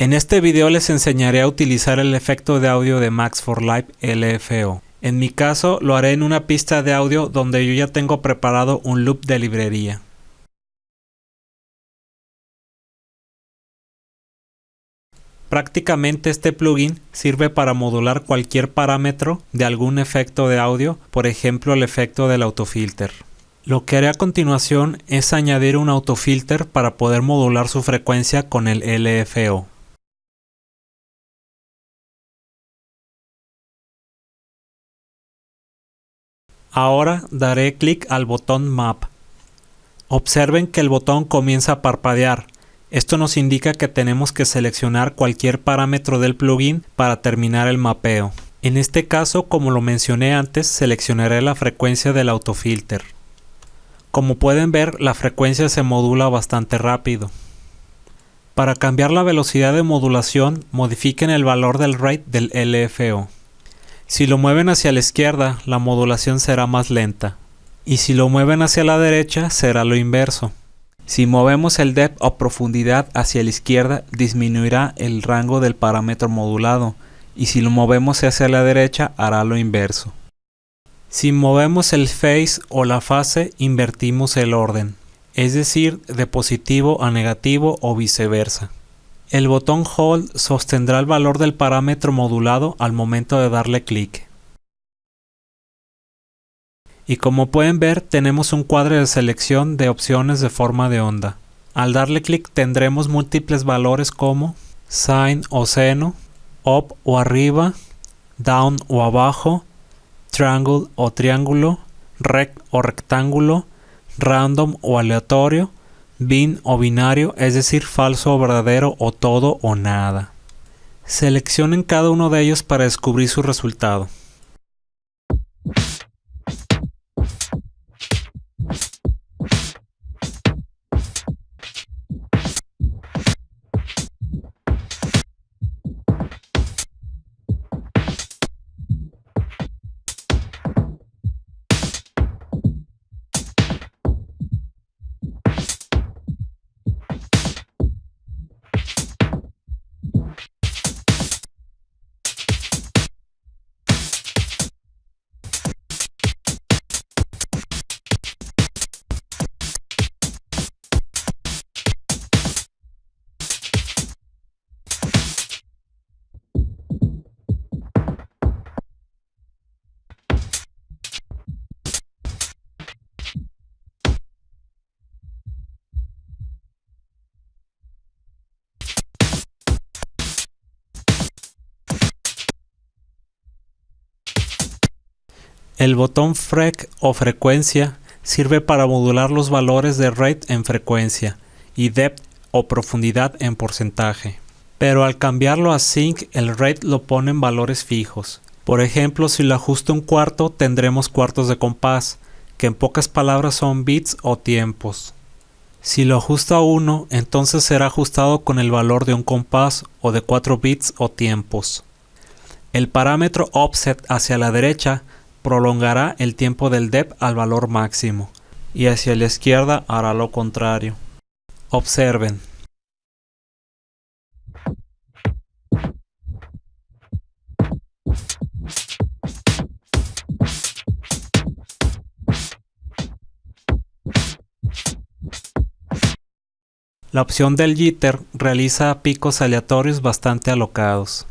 En este video les enseñaré a utilizar el efecto de audio de Max for Live LFO. En mi caso lo haré en una pista de audio donde yo ya tengo preparado un loop de librería. Prácticamente este plugin sirve para modular cualquier parámetro de algún efecto de audio, por ejemplo el efecto del autofilter. Lo que haré a continuación es añadir un autofilter para poder modular su frecuencia con el LFO. Ahora daré clic al botón Map. Observen que el botón comienza a parpadear. Esto nos indica que tenemos que seleccionar cualquier parámetro del plugin para terminar el mapeo. En este caso, como lo mencioné antes, seleccionaré la frecuencia del autofilter. Como pueden ver, la frecuencia se modula bastante rápido. Para cambiar la velocidad de modulación, modifiquen el valor del rate del LFO. Si lo mueven hacia la izquierda, la modulación será más lenta. Y si lo mueven hacia la derecha, será lo inverso. Si movemos el depth o profundidad hacia la izquierda, disminuirá el rango del parámetro modulado. Y si lo movemos hacia la derecha, hará lo inverso. Si movemos el phase o la fase, invertimos el orden. Es decir, de positivo a negativo o viceversa. El botón Hold sostendrá el valor del parámetro modulado al momento de darle clic. Y como pueden ver tenemos un cuadro de selección de opciones de forma de onda. Al darle clic tendremos múltiples valores como Sine o seno, Up o arriba, Down o abajo, Triangle o triángulo, Rect o rectángulo, Random o aleatorio, bin o binario, es decir, falso o verdadero o todo o nada. Seleccionen cada uno de ellos para descubrir su resultado. El botón FREQ o frecuencia sirve para modular los valores de rate en frecuencia y depth o profundidad en porcentaje. Pero al cambiarlo a sync el rate lo pone en valores fijos. Por ejemplo, si lo ajusto un cuarto tendremos cuartos de compás, que en pocas palabras son bits o tiempos. Si lo ajusto a 1, entonces será ajustado con el valor de un compás o de 4 bits o tiempos. El parámetro offset hacia la derecha prolongará el tiempo del depth al valor máximo y hacia la izquierda hará lo contrario. Observen. La opción del jitter realiza picos aleatorios bastante alocados.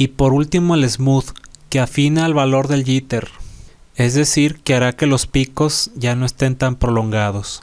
Y por último el smooth, que afina el valor del jitter, es decir, que hará que los picos ya no estén tan prolongados.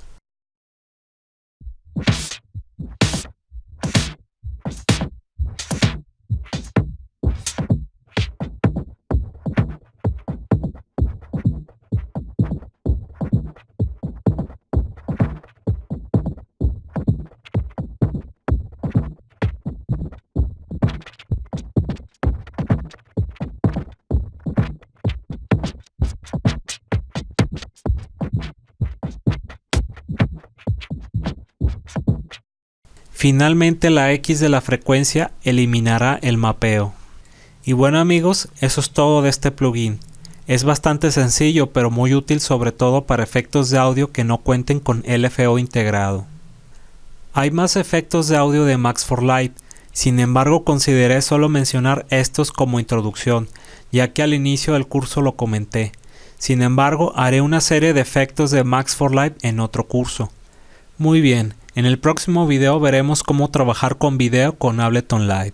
Finalmente la X de la frecuencia eliminará el mapeo. Y bueno amigos, eso es todo de este plugin. Es bastante sencillo pero muy útil sobre todo para efectos de audio que no cuenten con LFO integrado. Hay más efectos de audio de Max for Light, sin embargo consideré solo mencionar estos como introducción, ya que al inicio del curso lo comenté. Sin embargo, haré una serie de efectos de Max for Light en otro curso. Muy bien, en el próximo video veremos cómo trabajar con video con Ableton Live.